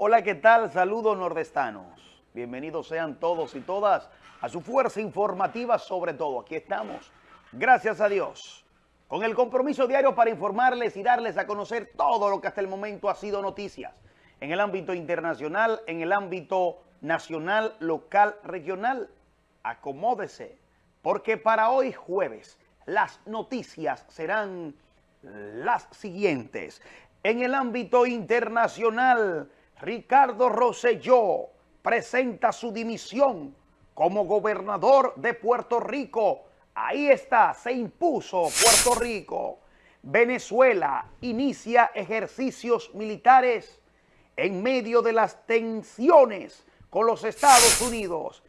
Hola, ¿qué tal? Saludos nordestanos. Bienvenidos sean todos y todas a su fuerza informativa sobre todo. Aquí estamos, gracias a Dios, con el compromiso diario para informarles y darles a conocer todo lo que hasta el momento ha sido noticias en el ámbito internacional, en el ámbito nacional, local, regional. Acomódese, porque para hoy jueves las noticias serán las siguientes. En el ámbito internacional, Ricardo Rosselló presenta su dimisión como gobernador de Puerto Rico. Ahí está, se impuso Puerto Rico. Venezuela inicia ejercicios militares en medio de las tensiones con los Estados Unidos.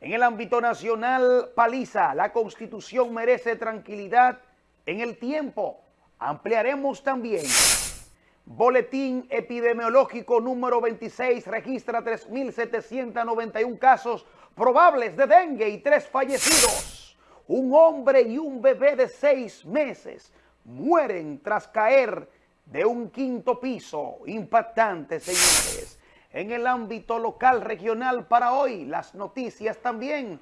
En el ámbito nacional, paliza, la Constitución merece tranquilidad en el tiempo. Ampliaremos también. Boletín epidemiológico número 26 registra 3.791 casos probables de dengue y tres fallecidos. Un hombre y un bebé de seis meses mueren tras caer de un quinto piso. Impactante, señores. En el ámbito local, regional, para hoy, las noticias también.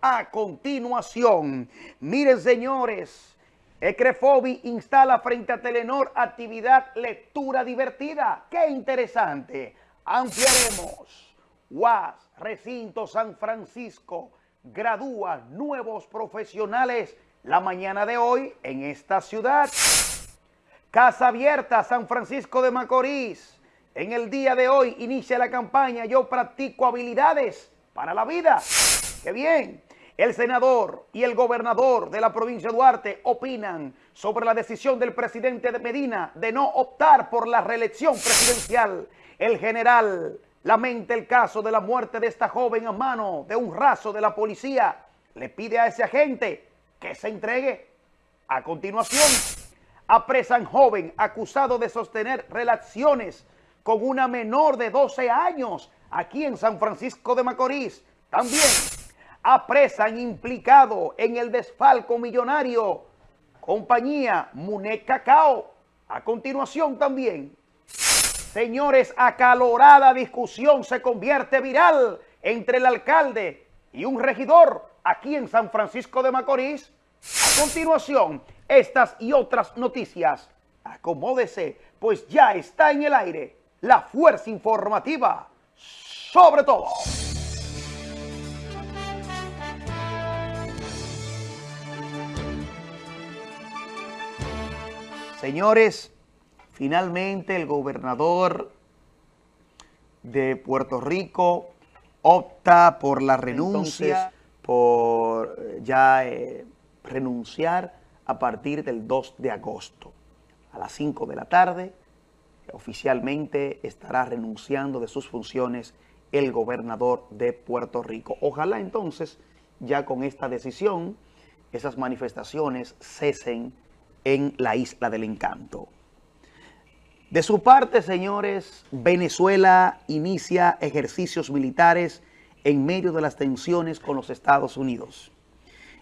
A continuación, miren, señores, Ecrefobi instala frente a Telenor actividad lectura divertida. ¡Qué interesante! Ampliaremos. UAS, Recinto San Francisco, gradúa nuevos profesionales la mañana de hoy en esta ciudad. Casa Abierta, San Francisco de Macorís. En el día de hoy inicia la campaña Yo practico habilidades para la vida. ¡Qué bien! El senador y el gobernador de la provincia de Duarte opinan sobre la decisión del presidente de Medina de no optar por la reelección presidencial. El general lamenta el caso de la muerte de esta joven a mano de un raso de la policía. Le pide a ese agente que se entregue. A continuación, apresan joven acusado de sostener relaciones con una menor de 12 años aquí en San Francisco de Macorís. También apresan implicado en el desfalco millonario compañía Muné Cacao. A continuación también, señores, acalorada discusión se convierte viral entre el alcalde y un regidor aquí en San Francisco de Macorís. A continuación, estas y otras noticias. Acomódese, pues ya está en el aire la fuerza informativa sobre todo. Señores, finalmente el gobernador de Puerto Rico opta por la renuncia, por ya eh, renunciar a partir del 2 de agosto. A las 5 de la tarde, oficialmente estará renunciando de sus funciones el gobernador de Puerto Rico. Ojalá entonces, ya con esta decisión, esas manifestaciones cesen en la Isla del Encanto. De su parte, señores, Venezuela inicia ejercicios militares en medio de las tensiones con los Estados Unidos.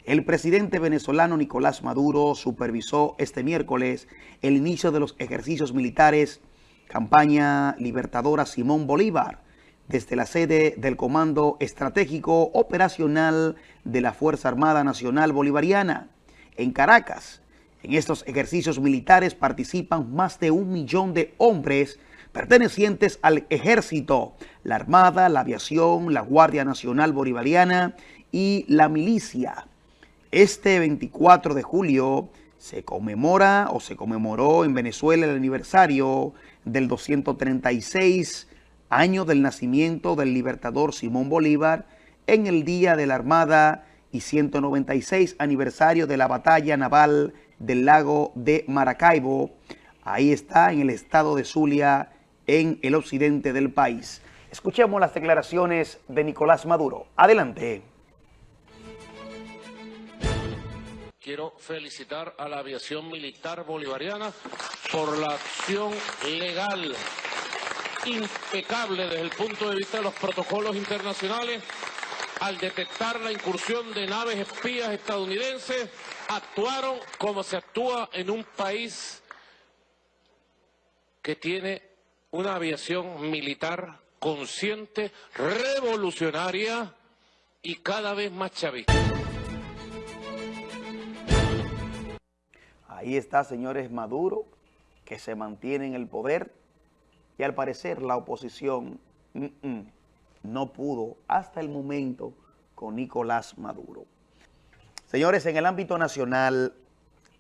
El presidente venezolano Nicolás Maduro supervisó este miércoles el inicio de los ejercicios militares campaña libertadora Simón Bolívar desde la sede del Comando Estratégico Operacional de la Fuerza Armada Nacional Bolivariana en Caracas. En estos ejercicios militares participan más de un millón de hombres pertenecientes al ejército, la armada, la aviación, la Guardia Nacional Bolivariana y la milicia. Este 24 de julio se conmemora o se conmemoró en Venezuela el aniversario del 236 año del nacimiento del libertador Simón Bolívar en el Día de la Armada y 196 aniversario de la batalla naval del lago de Maracaibo. Ahí está, en el estado de Zulia, en el occidente del país. Escuchemos las declaraciones de Nicolás Maduro. Adelante. Quiero felicitar a la aviación militar bolivariana por la acción legal impecable desde el punto de vista de los protocolos internacionales al detectar la incursión de naves espías estadounidenses, actuaron como se actúa en un país que tiene una aviación militar consciente, revolucionaria y cada vez más chavista. Ahí está, señores, Maduro, que se mantiene en el poder y al parecer la oposición no pudo hasta el momento con Nicolás Maduro. Señores, en el ámbito nacional,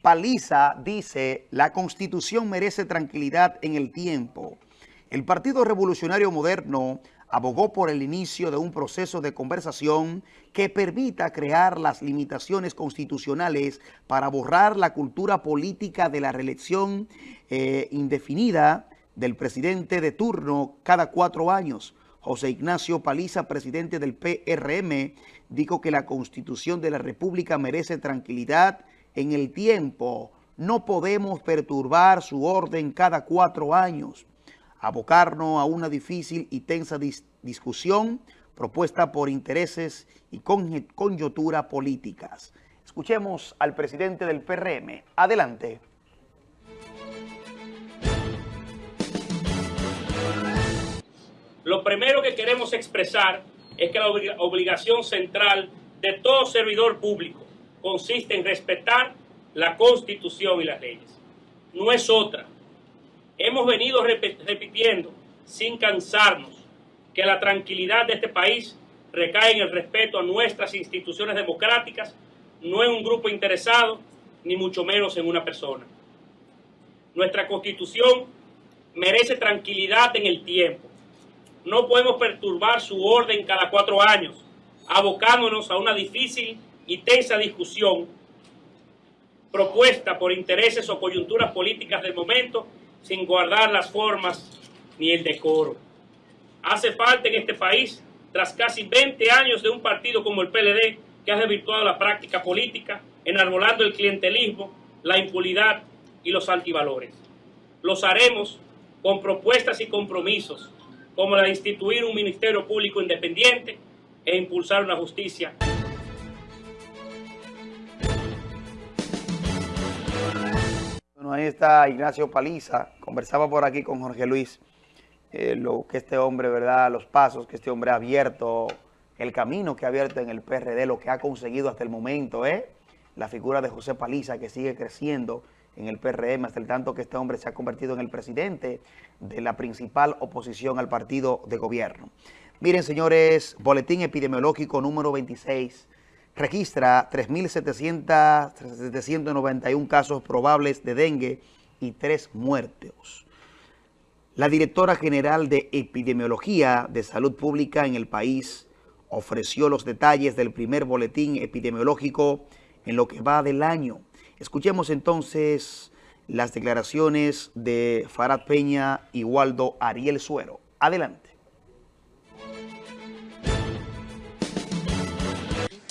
Paliza dice, la Constitución merece tranquilidad en el tiempo. El Partido Revolucionario Moderno abogó por el inicio de un proceso de conversación que permita crear las limitaciones constitucionales para borrar la cultura política de la reelección eh, indefinida del presidente de turno cada cuatro años. José Ignacio Paliza, presidente del PRM, dijo que la Constitución de la República merece tranquilidad en el tiempo. No podemos perturbar su orden cada cuatro años abocarnos a una difícil y tensa discusión propuesta por intereses y coyuntura políticas. Escuchemos al presidente del PRM. Adelante. Lo primero que queremos expresar es que la obligación central de todo servidor público consiste en respetar la Constitución y las leyes. No es otra. Hemos venido repitiendo sin cansarnos que la tranquilidad de este país recae en el respeto a nuestras instituciones democráticas, no en un grupo interesado, ni mucho menos en una persona. Nuestra Constitución merece tranquilidad en el tiempo. No podemos perturbar su orden cada cuatro años, abocándonos a una difícil y tensa discusión propuesta por intereses o coyunturas políticas del momento sin guardar las formas ni el decoro. Hace falta en este país, tras casi 20 años de un partido como el PLD, que ha desvirtuado la práctica política, enarbolando el clientelismo, la impunidad y los antivalores. Los haremos con propuestas y compromisos, como la de instituir un Ministerio Público independiente e impulsar una justicia ahí está Ignacio Paliza, conversaba por aquí con Jorge Luis, eh, lo que este hombre, ¿verdad?, los pasos que este hombre ha abierto, el camino que ha abierto en el PRD, lo que ha conseguido hasta el momento, ¿eh? La figura de José Paliza que sigue creciendo en el PRM hasta el tanto que este hombre se ha convertido en el presidente de la principal oposición al partido de gobierno. Miren, señores, boletín epidemiológico número 26, registra 3.791 casos probables de dengue y tres muertos. La directora general de Epidemiología de Salud Pública en el país ofreció los detalles del primer boletín epidemiológico en lo que va del año. Escuchemos entonces las declaraciones de Farad Peña y Waldo Ariel Suero. Adelante.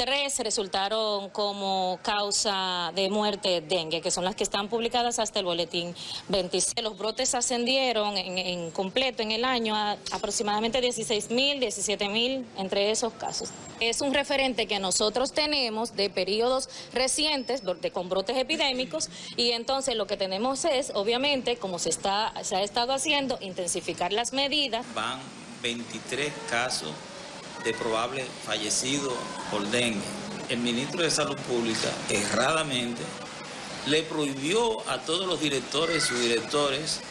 Tres resultaron como causa de muerte dengue, que son las que están publicadas hasta el boletín 26. Los brotes ascendieron en, completo en el año a aproximadamente 16 mil, 17 mil entre esos casos. Es un referente que nosotros tenemos de periodos recientes de, con brotes epidémicos y entonces lo que tenemos es, obviamente, como se, está, se ha estado haciendo, intensificar las medidas. Van 23 casos de probable fallecido por dengue. El ministro de Salud Pública erradamente le prohibió a todos los directores y subdirectores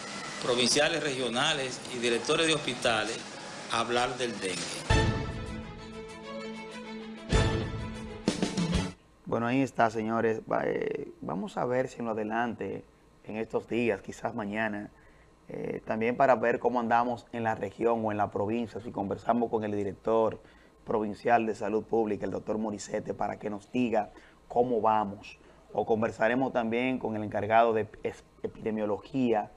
provinciales, regionales y directores de hospitales hablar del dengue. Bueno, ahí está, señores. Eh, vamos a ver si en lo adelante, en estos días, quizás mañana, eh, también para ver cómo andamos en la región o en la provincia, si conversamos con el director provincial de salud pública, el doctor Moricete, para que nos diga cómo vamos. O conversaremos también con el encargado de epidemiología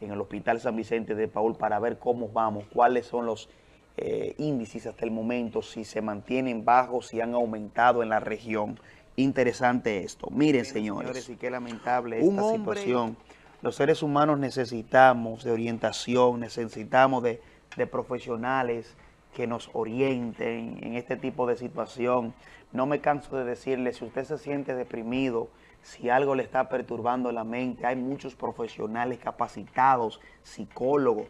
en el Hospital San Vicente de Paul para ver cómo vamos, cuáles son los eh, índices hasta el momento, si se mantienen bajos, si han aumentado en la región. Interesante esto. Miren, señores, y qué lamentable esta situación los seres humanos necesitamos de orientación, necesitamos de, profesionales que nos orienten en este tipo de situación. No me canso de decirle, si usted se siente deprimido, si algo le está perturbando la mente, hay muchos profesionales capacitados, psicólogos,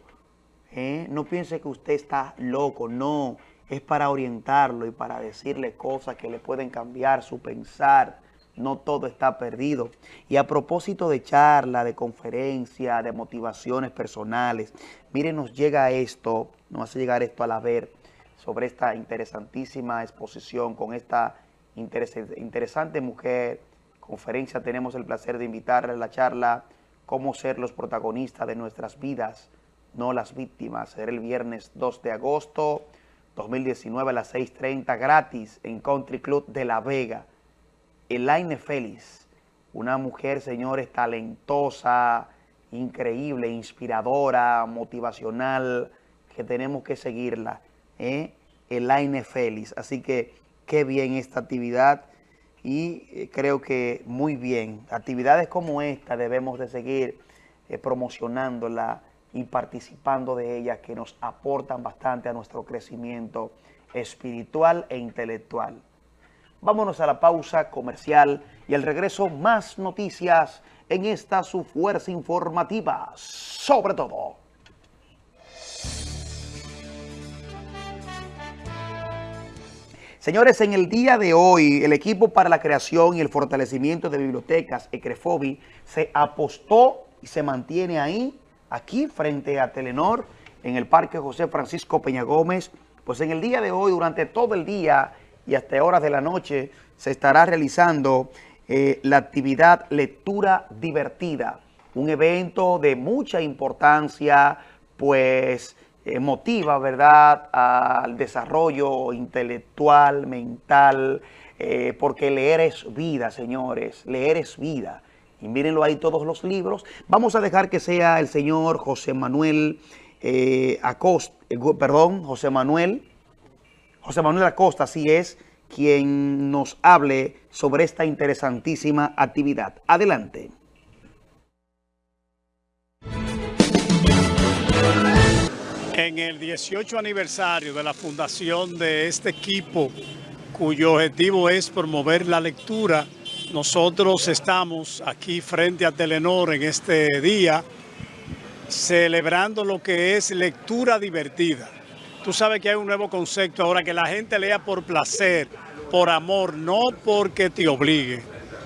¿eh? No piense que usted está loco, no. Es para orientarlo y para decirle cosas que le pueden cambiar su pensar. No todo está perdido. Y a propósito de charla, de conferencia, de motivaciones personales, miren, nos llega esto, nos hace llegar esto a la ver sobre esta interesantísima exposición con esta interesante mujer. Conferencia, tenemos el placer de invitarle a la charla cómo ser los protagonistas de nuestras vidas no las víctimas. Será el viernes 2 de agosto 2019 a las 6.30 gratis en Country Club de La Vega. Elaine Félix, una mujer, señores, talentosa, increíble, inspiradora, motivacional, que tenemos que seguirla. ¿eh? Elaine Félix. Así que qué bien esta actividad y eh, creo que muy bien. Actividades como esta debemos de seguir eh, promocionándola y participando de ellas que nos aportan bastante a nuestro crecimiento espiritual e intelectual. Vámonos a la pausa comercial y al regreso más noticias en esta su fuerza informativa, sobre todo. Señores, en el día de hoy, el equipo para la creación y el fortalecimiento de bibliotecas, ECREFOBI, se apostó y se mantiene ahí aquí frente a Telenor, en el Parque José Francisco Peña Gómez, pues en el día de hoy, durante todo el día y hasta horas de la noche, se estará realizando eh, la actividad Lectura Divertida, un evento de mucha importancia, pues eh, motiva, ¿verdad?, al desarrollo intelectual, mental, eh, porque leer es vida, señores, leer es vida y mírenlo ahí todos los libros. Vamos a dejar que sea el señor José Manuel Acosta, perdón, José Manuel, José Manuel Acosta, así es, quien nos hable sobre esta interesantísima actividad. Adelante. En el 18 aniversario de la fundación de este equipo, cuyo objetivo es promover la lectura nosotros estamos aquí frente a Telenor en este día celebrando lo que es lectura divertida. Tú sabes que hay un nuevo concepto ahora, que la gente lea por placer, por amor, no porque te obligue.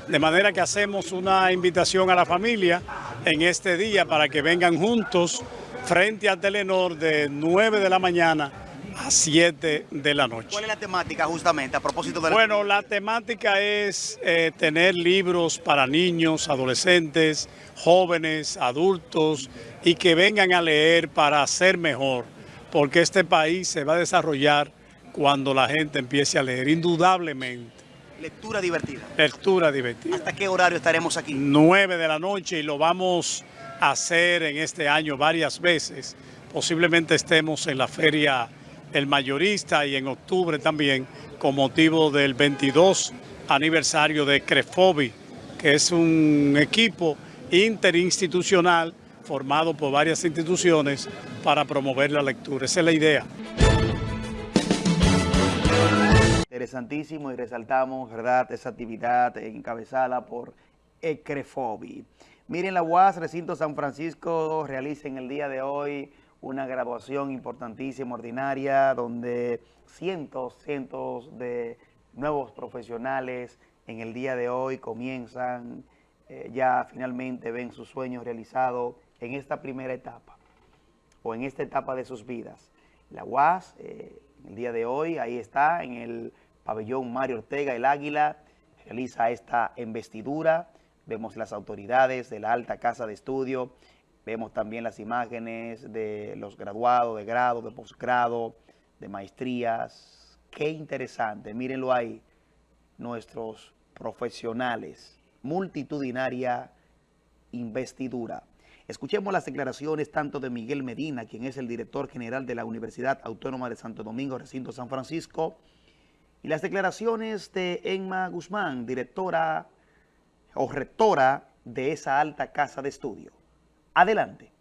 De manera que hacemos una invitación a la familia en este día para que vengan juntos frente a Telenor de 9 de la mañana a 7 de la noche. ¿Cuál es la temática justamente a propósito de la Bueno, la temática es eh, tener libros para niños, adolescentes, jóvenes, adultos y que vengan a leer para ser mejor, porque este país se va a desarrollar cuando la gente empiece a leer, indudablemente. Lectura divertida. Lectura divertida. ¿Hasta qué horario estaremos aquí? 9 de la noche y lo vamos a hacer en este año varias veces. Posiblemente estemos en la feria el mayorista y en octubre también con motivo del 22 aniversario de CREFOBI, que es un equipo interinstitucional formado por varias instituciones para promover la lectura. Esa es la idea. Interesantísimo y resaltamos, ¿verdad?, esa actividad encabezada por ECREFOBI. Miren, la UAS Recinto San Francisco realiza en el día de hoy una graduación importantísima, ordinaria, donde cientos, cientos de nuevos profesionales en el día de hoy comienzan, eh, ya finalmente ven sus sueños realizados en esta primera etapa o en esta etapa de sus vidas. La UAS, eh, el día de hoy, ahí está, en el pabellón Mario Ortega, el Águila, realiza esta investidura. Vemos las autoridades de la Alta Casa de Estudio, Vemos también las imágenes de los graduados, de grado, de posgrado, de maestrías. Qué interesante, mírenlo ahí, nuestros profesionales, multitudinaria investidura. Escuchemos las declaraciones tanto de Miguel Medina, quien es el director general de la Universidad Autónoma de Santo Domingo, recinto San Francisco, y las declaraciones de Emma Guzmán, directora o rectora de esa alta casa de estudio. Adelante.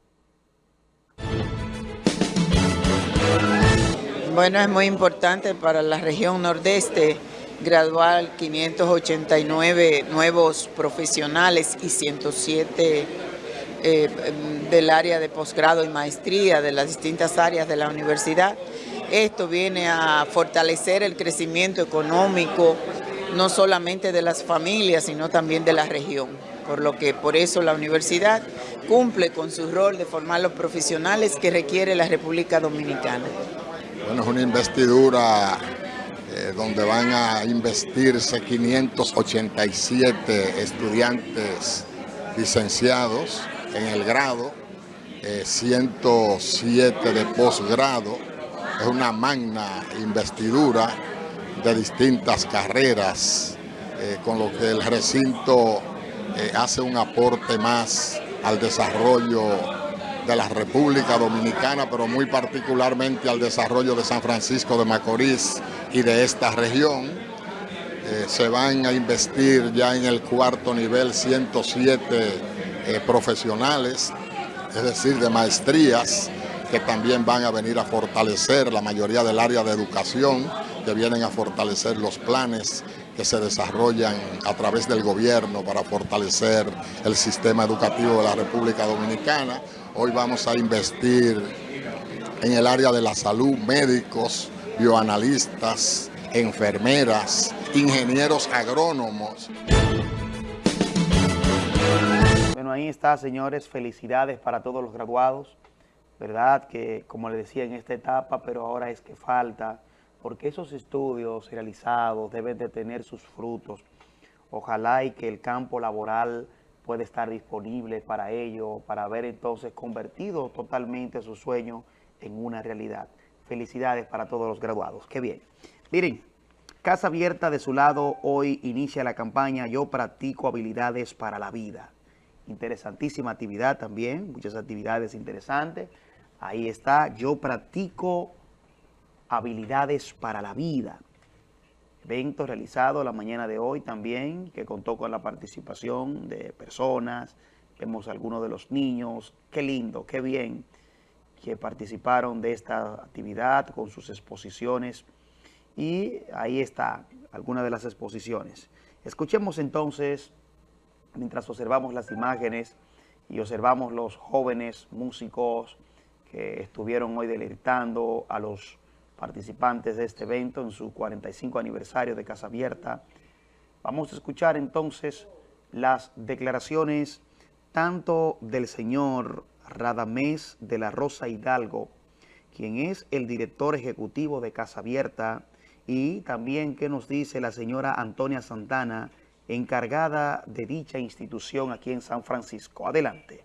Bueno, es muy importante para la región nordeste graduar 589 nuevos profesionales y 107 eh, del área de posgrado y maestría de las distintas áreas de la universidad. Esto viene a fortalecer el crecimiento económico, no solamente de las familias, sino también de la región. Por lo que por eso la universidad cumple con su rol de formar los profesionales que requiere la República Dominicana. Bueno, es una investidura eh, donde van a investirse 587 estudiantes licenciados en el grado, 107 eh, de posgrado. Es una magna investidura de distintas carreras, eh, con lo que el recinto hace un aporte más al desarrollo de la República Dominicana, pero muy particularmente al desarrollo de San Francisco de Macorís y de esta región. Eh, se van a investir ya en el cuarto nivel 107 eh, profesionales, es decir, de maestrías, que también van a venir a fortalecer la mayoría del área de educación, que vienen a fortalecer los planes que se desarrollan a través del gobierno para fortalecer el sistema educativo de la República Dominicana. Hoy vamos a investir en el área de la salud, médicos, bioanalistas, enfermeras, ingenieros agrónomos. Ahí está, señores. Felicidades para todos los graduados. ¿Verdad? Que, como les decía, en esta etapa, pero ahora es que falta, porque esos estudios realizados deben de tener sus frutos. Ojalá y que el campo laboral puede estar disponible para ello, para haber entonces convertido totalmente su sueño en una realidad. Felicidades para todos los graduados. Qué bien. Miren, Casa Abierta de su lado hoy inicia la campaña Yo practico habilidades para la vida. Interesantísima actividad también, muchas actividades interesantes. Ahí está, Yo practico habilidades para la vida evento realizado la mañana de hoy también, que contó con la participación de personas, vemos algunos de los niños, qué lindo, qué bien que participaron de esta actividad con sus exposiciones y ahí está alguna de las exposiciones. Escuchemos entonces, mientras observamos las imágenes y observamos los jóvenes músicos que estuvieron hoy deleitando a los participantes de este evento en su 45 aniversario de Casa Abierta. Vamos a escuchar entonces las declaraciones tanto del señor Radamés de la Rosa Hidalgo, quien es el director ejecutivo de Casa Abierta, y también qué nos dice la señora Antonia Santana, encargada de dicha institución aquí en San Francisco. Adelante.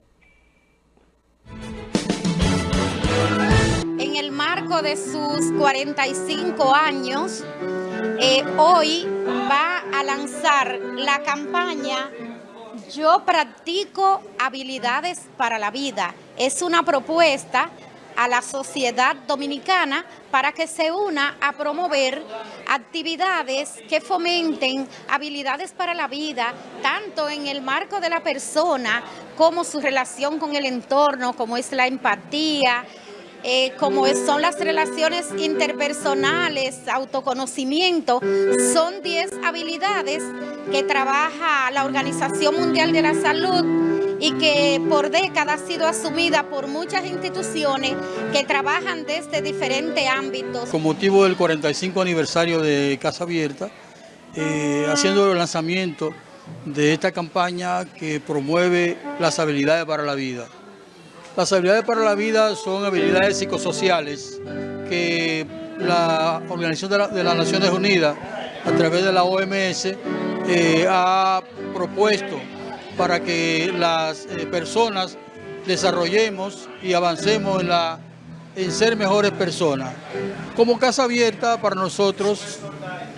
marco de sus 45 años, eh, hoy va a lanzar la campaña Yo practico habilidades para la vida. Es una propuesta a la sociedad dominicana para que se una a promover actividades que fomenten habilidades para la vida, tanto en el marco de la persona como su relación con el entorno, como es la empatía, eh, como son las relaciones interpersonales, autoconocimiento, son 10 habilidades que trabaja la Organización Mundial de la Salud y que por décadas ha sido asumida por muchas instituciones que trabajan desde diferentes ámbitos. Con motivo del 45 aniversario de Casa Abierta, eh, haciendo el lanzamiento de esta campaña que promueve las habilidades para la vida. Las habilidades para la vida son habilidades psicosociales que la Organización de, las Naciones Unidas, a través de la OMS, eh, ha propuesto para que las eh, personas desarrollemos y avancemos en, la, en ser mejores personas. Como Casa Abierta, para nosotros,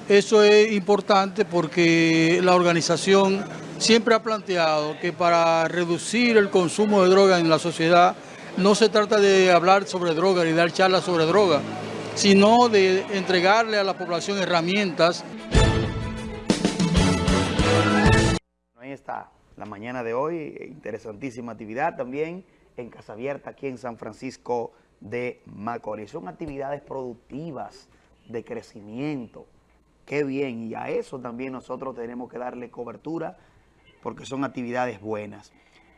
eso es importante porque la organización siempre ha planteado que para reducir el consumo de droga en la sociedad no se trata de hablar sobre droga ni dar charlas sobre droga, sino de entregarle a la población herramientas. Ahí está, la mañana de hoy, interesantísima actividad también en Casa Abierta, aquí en San Francisco de Macorís. Son actividades productivas, de crecimiento. Qué bien, y a eso también nosotros tenemos que darle cobertura porque son actividades buenas.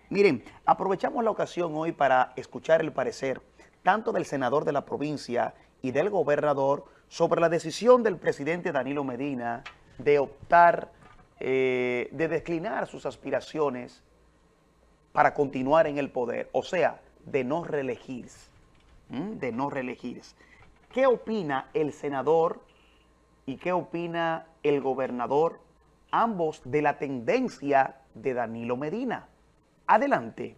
Miren, aprovechamos la ocasión hoy para escuchar el parecer tanto del senador de la provincia y del gobernador sobre la decisión del presidente Danilo Medina de optar, eh, de declinar sus aspiraciones para continuar en el poder, o sea, de no reelegirse, de no reelegirse. ¿Qué opina el senador y qué opina el gobernador, ambos de la tendencia de Danilo Medina? Adelante.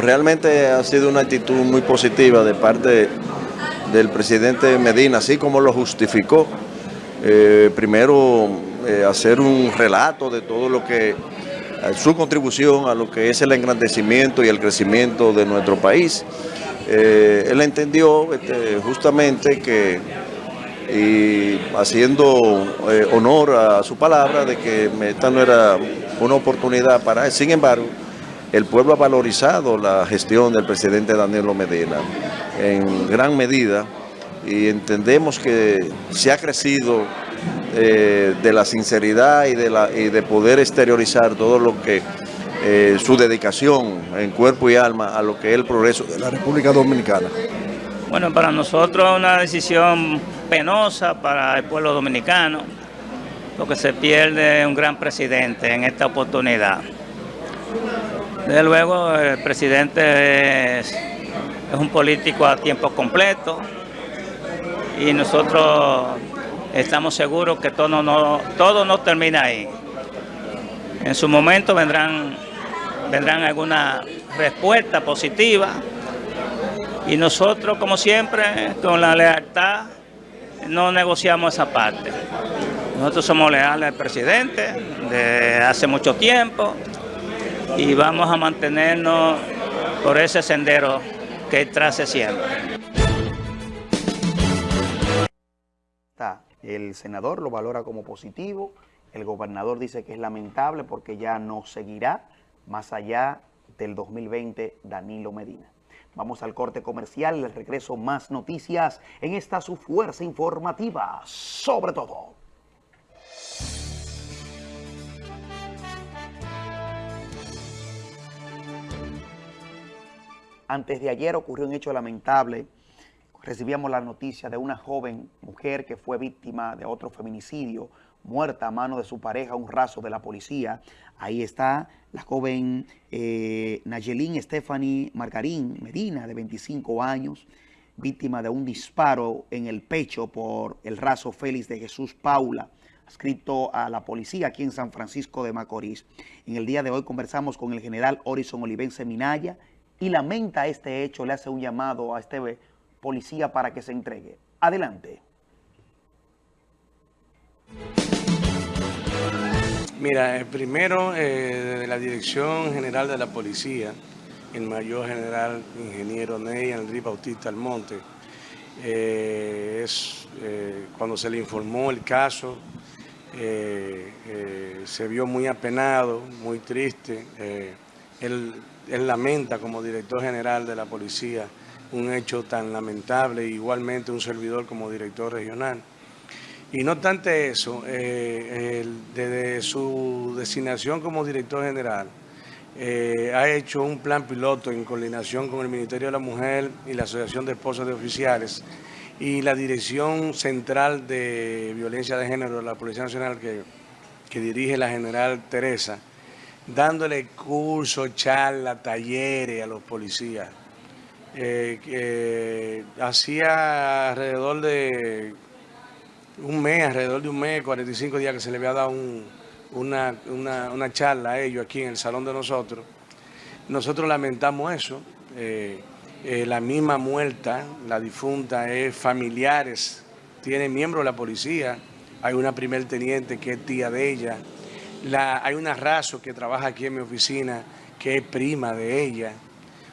realmente ha sido una actitud muy positiva de parte del presidente Medina, así como lo justificó. Eh, primero, eh, hacer un relato de todo lo que, eh, su contribución a lo que es el engrandecimiento y el crecimiento de nuestro país. él entendió este, justamente que, y haciendo honor a su palabra, de que esta no era una oportunidad para él. Sin embargo, el pueblo ha valorizado la gestión del presidente Danilo Medina en gran medida y entendemos que se ha crecido eh, de la sinceridad y de, la, y de poder exteriorizar todo lo que eh, su dedicación en cuerpo y alma a lo que es el progreso de la República Dominicana. Bueno, para nosotros es una decisión penosa para el pueblo dominicano, porque se pierde un gran presidente en esta oportunidad. Desde luego el presidente es, un político a tiempo completo y nosotros estamos seguros que todo no, todo no termina ahí. En su momento vendrán, vendrán alguna respuesta positiva y nosotros, como siempre, con la lealtad, no negociamos esa parte. Nosotros somos leales al presidente de hace mucho tiempo y vamos a mantenernos por ese sendero que trace siempre. El senador lo valora como positivo, el gobernador dice que es lamentable porque ya no seguirá más allá del 2020 Danilo Medina. Vamos al corte comercial, el regreso más noticias en esta su fuerza informativa, sobre todo. Antes de ayer ocurrió un hecho lamentable. Recibíamos la noticia de una joven mujer que fue víctima de otro feminicidio, muerta a mano de su pareja, un raso de la policía. Ahí está la joven eh, Nayelín Stephanie Margarín Medina, de 25 años, víctima de un disparo en el pecho por el raso Félix de Jesús Paula, escrito a la policía aquí en San Francisco de Macorís. En el día de hoy conversamos con el general Orison Olivense Minaya, y lamenta este hecho, le hace un llamado a este policía para que se entregue. Adelante. Mira, eh, primero, eh, de la Dirección General de la Policía, el Mayor General Ingeniero Ney Enrique Bautista Almonte, eh, es, cuando se le informó el caso, se vio muy apenado, muy triste. Él lamenta como director general de la policía un hecho tan lamentable, igualmente un servidor como director regional. Y no obstante eso, eh, desde su designación como director general, eh, ha hecho un plan piloto en coordinación con el Ministerio de la Mujer y la Asociación de Esposas de Oficiales y la Dirección Central de Violencia de Género de la Policía Nacional que, que dirige la general Teresa, dándole cursos, charlas, talleres a los policías. Eh, hacía alrededor de un mes, alrededor de un mes, 45 días que se le había dado una, charla a ellos aquí en el salón de nosotros. Nosotros lamentamos eso. Eh, eh, la misma muerta, la difunta, es familiares, tiene miembros de la policía. Hay una primer teniente que es tía de ella hay una raso que trabaja aquí en mi oficina que es prima de ella.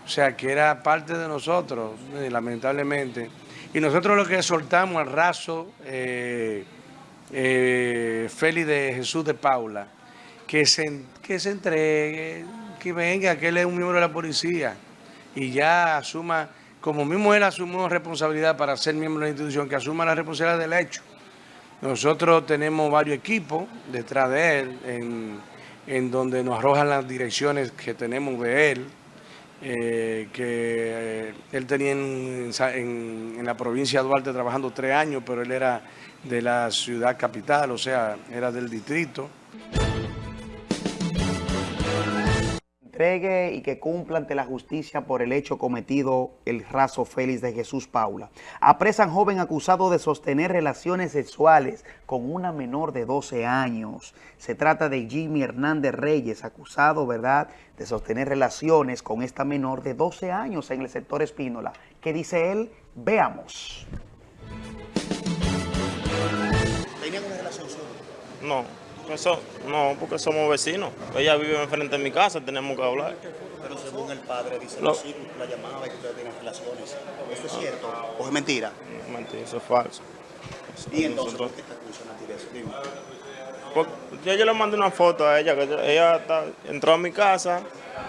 O sea, que era parte de nosotros, eh, lamentablemente. Y nosotros lo que soltamos al raso eh, eh, Félix de Jesús de Paula, que se, que se entregue, que venga, que él es un miembro de la policía y ya asuma, como mismo él asumió responsabilidad para ser miembro de la institución, que asuma la responsabilidad del hecho. Nosotros tenemos varios equipos detrás de él, en donde nos arrojan las direcciones que tenemos de él, eh, que eh, él tenía en, en, la provincia de Duarte trabajando tres años, pero él era de la ciudad capital, o sea, era del distrito. Y que cumpla ante la justicia por el hecho cometido el raso Félix de Jesús Paula. Apresan joven acusado de sostener relaciones sexuales con una menor de 12 años. Se trata de Jimmy Hernández Reyes, acusado, ¿verdad?, de sostener relaciones con esta menor de 12 años en el sector Espínola. ¿Qué dice él? Veamos. ¿Tenían una relación No, eso, no, porque somos vecinos. Ella vive enfrente de mi casa, tenemos que hablar. Pero según el padre dice Lo... sí, la llamaba y que ustedes tenían relaciones. ¿Esto es cierto o es mentira? No, mentira, eso es falso. ¿Y entonces por qué está acusando de eso? Dime. Porque yo, yo, le mandé una foto a ella, que ella está, entró a mi casa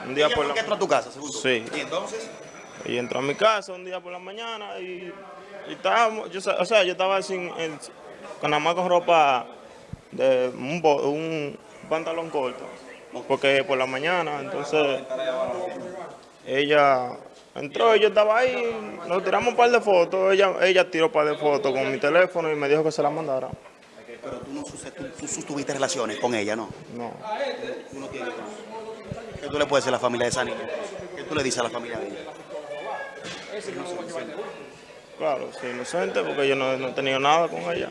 un día ¿Ella por la... la entró a tu casa, según? Sí. ¿Y entonces? Y entró a mi casa un día por la mañana y, y estábamos, yo, o sea, yo estaba sin, el, con nada más con ropa de un, un, pantalón corto, porque por la mañana, entonces ella entró yo estaba ahí, nos tiramos un par de fotos, ella, ella tiró un par de fotos con mi teléfono y me dijo que se la mandara. Pero tú no tú, tú tuviste relaciones con ella, ¿no? No. ¿Tú no tienes? ¿Qué tú le puedes decir a la familia de esa niña? ¿Qué tú le dices a la familia de ella? Claro, sí, inocente porque yo no, no he tenido nada con ella.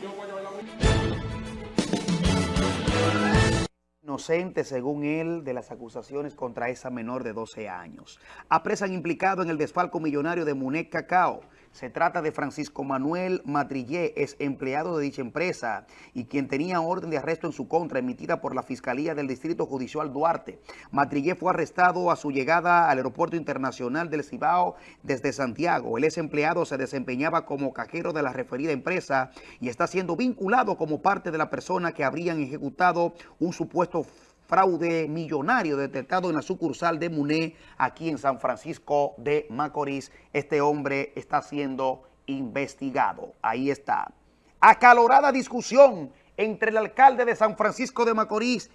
Inocente, según él, de las acusaciones contra esa menor de 12 años. Apresan implicado en el desfalco millonario de Munet Cacao. Se trata de Francisco Manuel Matrillé, es empleado de dicha empresa y quien tenía orden de arresto en su contra emitida por la Fiscalía del Distrito Judicial Duarte. Matrillé fue arrestado a su llegada al Aeropuerto Internacional del Cibao desde Santiago. El ex empleado se desempeñaba como cajero de la referida empresa y está siendo vinculado como parte de la persona que habrían ejecutado un supuesto fraude millonario detectado en la sucursal de Muné, aquí en San Francisco de Macorís. Este hombre está siendo investigado. Ahí está. Acalorada discusión entre el alcalde de San Francisco de Macorís,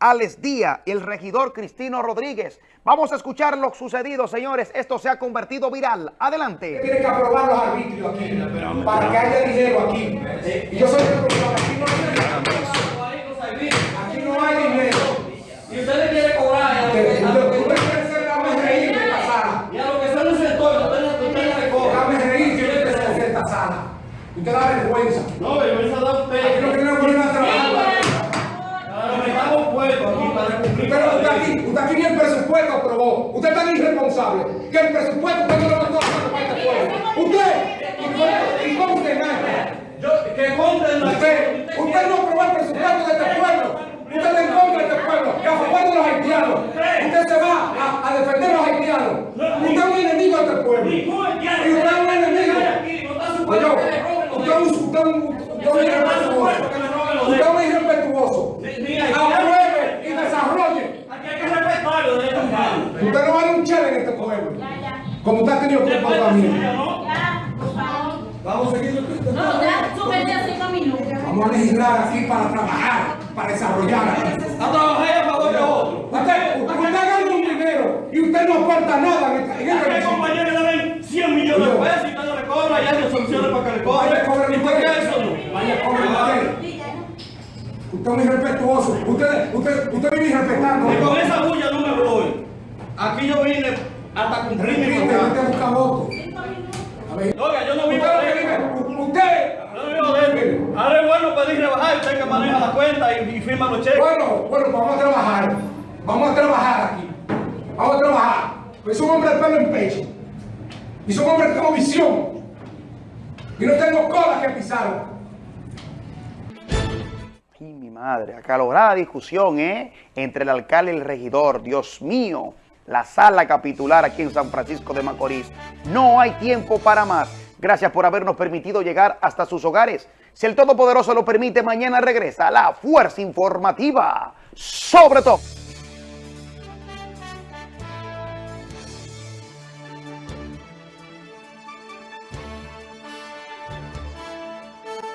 Alex Díaz, y el regidor Cristino Rodríguez. Vamos a escuchar lo sucedido, señores. Esto se ha convertido viral. Adelante. Tiene que aprobar los arbitrios aquí, para que haya dinero aquí. Y yo soy el Aquí no hay dinero. Y usted le quiere cobrar. Usted quiere ser dame reír de esta sala. Y a lo que. Dame reír que esta sala. Usted da vergüenza. No, vergüenza da usted. Aquí no queremos poner a trabajar. Que estamos puestos aquí para cumplir. Pero usted aquí, usted aquí ni el presupuesto aprobó. Usted es tan irresponsable que el presupuesto usted no lo mandó a para este pueblo. Usted, ¿y cómo usted gana? Yo, que conten la Usted, usted no aprobó el presupuesto de este pueblo. Usted está en contra de este pueblo, que a favor de los haitianos. Usted se va a, a defender a los haitianos. Usted es un enemigo de este pueblo. Y usted es un enemigo. Oye, usted es un, usted un, usted es un irrespetuoso. Usted es un irrespetuoso. Apruebe y desarrolle. Aquí hay que respetarlo de Usted no vale un chile en este pueblo. Como usted ha tenido comportamiento. Vamos a seguir. No, ya, súbete a cinco minutos. Vamos a legislar aquí para trabajar, para desarrollar. A trabajar a favor de otro. Usted, usted gana un dinero y usted no aporta nada en esta, en esta Aquí compañeros le dan 100 millones de pesos y usted no le cobra y hay soluciones para que le cobre. Vaya, cobre ¿Y por qué eso no? Vaya, cobre usted. Es muy irrespetuoso. Usted, usted, usted viene irrespetando. Y con esa bulla no me voy. Aquí yo vine hasta cumplir mi contrato. a. Oiga, yo no vivo Usted lo de que eso. vive, usted. Yo no vivo de eso. Ahora es rebajar, usted que maneja la cuenta y, y firma los cheques. Bueno, bueno, pues vamos a trabajar. Vamos a trabajar aquí. Vamos a trabajar. Pues soy un hombre de pelo en pecho. Y soy un hombre que tengo visión. Y no tengo cola que pisar. Y mi madre, acalorada discusión, ¿eh? Entre el alcalde y el regidor. Dios mío, la sala capitular aquí en San Francisco de Macorís. No hay tiempo para más. Gracias por habernos permitido llegar hasta sus hogares. Si el Todopoderoso lo permite, mañana regresa la Fuerza Informativa. Sobre todo.